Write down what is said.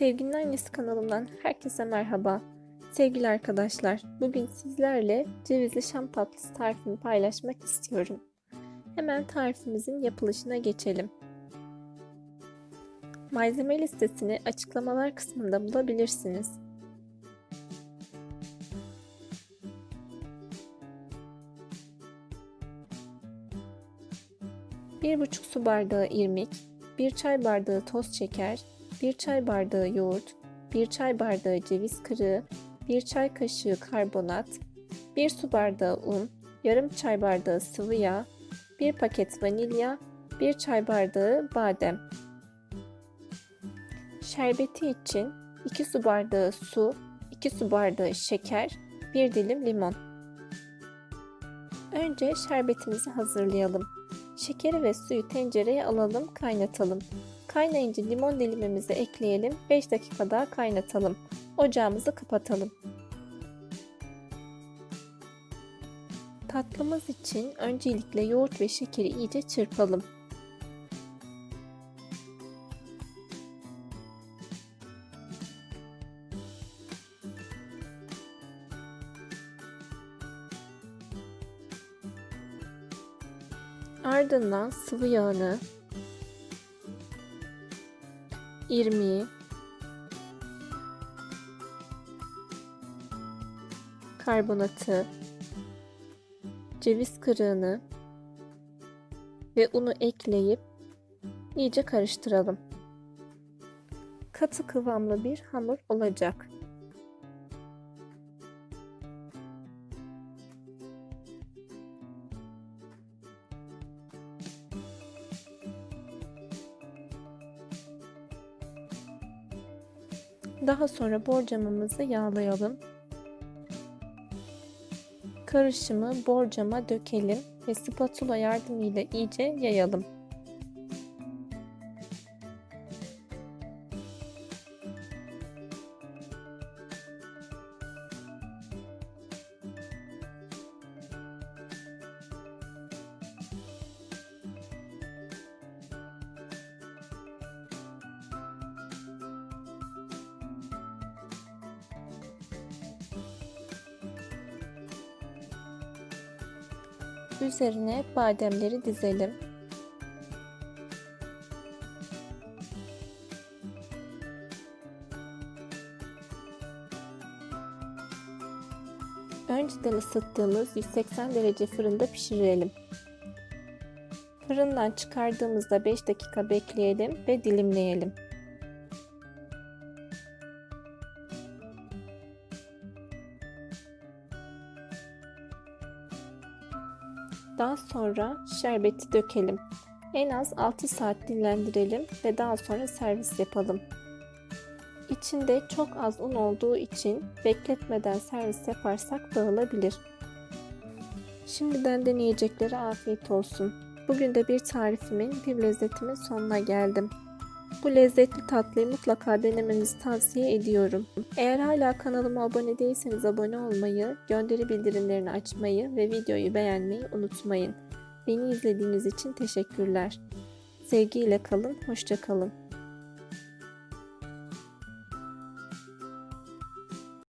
Sevginin Annesi kanalımdan herkese merhaba. Sevgili arkadaşlar, bugün sizlerle cevizli şam tatlısı tarifini paylaşmak istiyorum. Hemen tarifimizin yapılışına geçelim. Malzeme listesini açıklamalar kısmında bulabilirsiniz. Bir buçuk su bardağı irmik, bir çay bardağı toz şeker, 1 çay bardağı yoğurt, 1 çay bardağı ceviz kırığı, 1 çay kaşığı karbonat, 1 su bardağı un, yarım çay bardağı sıvı yağ, 1 paket vanilya, 1 çay bardağı badem. Şerbeti için 2 su bardağı su, 2 su bardağı şeker, 1 dilim limon. Önce şerbetimizi hazırlayalım. Şekeri ve suyu tencereye alalım, kaynatalım. Kaynayınca limon dilimimizi ekleyelim. 5 dakika daha kaynatalım. Ocağımızı kapatalım. Tatlımız için öncelikle yoğurt ve şekeri iyice çırpalım. Ardından sıvı yağını irmiği, karbonatı, ceviz kırığını ve unu ekleyip iyice karıştıralım. Katı kıvamlı bir hamur olacak. Daha sonra borcamımızı yağlayalım. Karışımı borcama dökelim ve spatula yardımıyla iyice yayalım. Üzerine bademleri dizelim. Önceden ısıttığımız 180 derece fırında pişirelim. Fırından çıkardığımızda 5 dakika bekleyelim ve dilimleyelim. Daha sonra şerbeti dökelim. En az 6 saat dinlendirelim ve daha sonra servis yapalım. İçinde çok az un olduğu için bekletmeden servis yaparsak dağılabilir. Şimdiden deneyeceklere afiyet olsun. Bugün de bir tarifimin, bir lezzetimin sonuna geldim. Bu lezzetli tatlıyı mutlaka denemenizi tavsiye ediyorum. Eğer hala kanalıma abone değilseniz abone olmayı, gönderi bildirimlerini açmayı ve videoyu beğenmeyi unutmayın. Beni izlediğiniz için teşekkürler. Sevgiyle kalın, hoşça kalın.